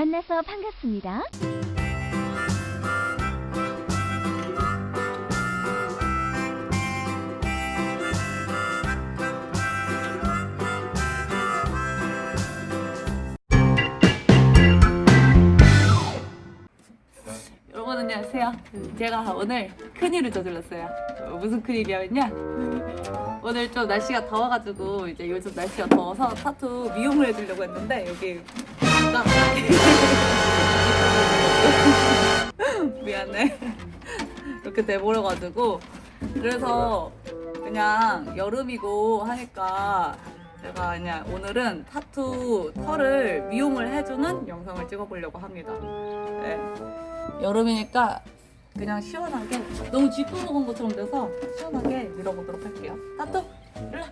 만나서 반갑습니다. 여러분 안녕하세요. 제가 오늘 큰일을 저질렀어요. 어, 무슨 큰일이냐면요. 오늘 좀 날씨가 더워가지고 이제 요즘 날씨가 더워서 타투 미용을 해주려고 했는데 여기 딱 미안해 이렇게 돼버려가지고 그래서 그냥 여름이고 하니까 제가 그냥 오늘은 타투 털을 미용을 해주는 영상을 찍어보려고 합니다. 네. 여름이니까 그냥 시원하게 너무 쥐뿌 먹은 것처럼 돼서 시원하게 밀어보도록 할게요. 타투 일로.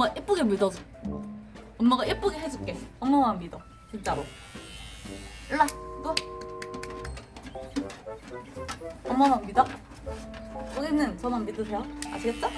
엄마 예쁘게 믿어줘. 엄마가 예쁘게 해줄게. 엄마만 믿어. 진짜로. 와. 누워. 엄마만 믿어. 여기는 저만 믿으세요. 아시겠죠?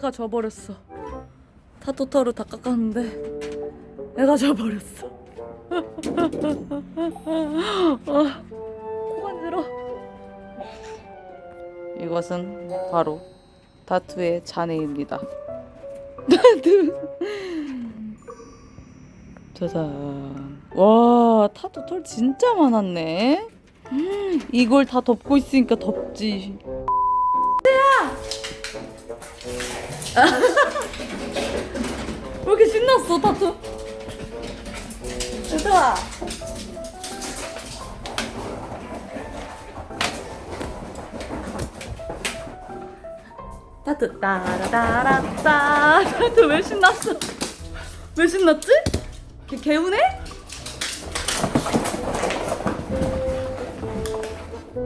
해가 져버렸어. 타투터를 다 깎았는데 해가 져버렸어. 아, 코 간지러. 이것은 바로 타투의 잔해입니다. 타투. 짜잔. 와 타투 털 진짜 많았네. 음, 이걸 다 덮고 있으니까 덥지. 왜 이렇게 신났어 타투? 유도아 타투 따라따라따 타투 왜 신났어? 왜 신났지? 개, 개운해?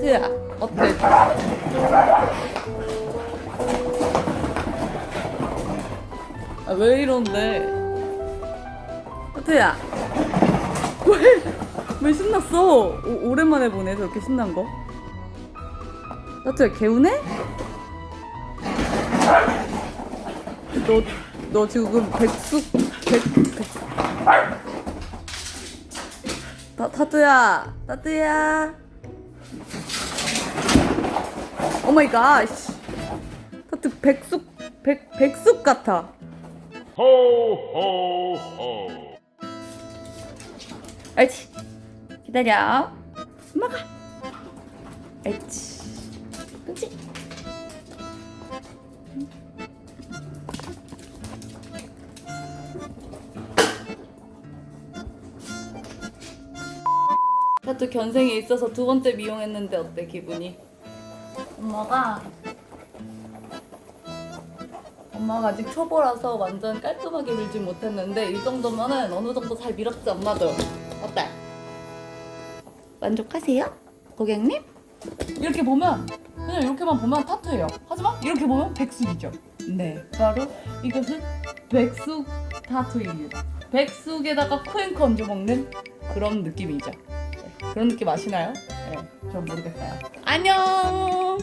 트야 어때? 왜 이런데? 타투야 왜? 왜 신났어? 오, 오랜만에 보네 저렇게 신난 거 타투야 개운해? 너, 너 지금 백숙 백, 백. 타, 타투야 타투야 오마이갓 타투 백숙 백, 백숙 같아 Ho. 옳지. 기다려. 엄마가. 옳지. 그치 타투 견생이 있어서 두 번째 미용했는데 어때 기분이? 엄마가 엄마가 아직 초보라서 완전 깔끔하게 밀지 못했는데 이 정도면은 어느 정도 잘 밀었지 엄마도 어때? 만족하세요? 고객님? 이렇게 보면 그냥 이렇게만 보면 타투예요 하지만 이렇게 보면 백숙이죠 네 바로 이것은 백숙 타투입니다 백숙에다가 쿠앤커 얹어 먹는 그런 느낌이죠 네, 그런 느낌 아시나요? 네, 전 모르겠어요 안녕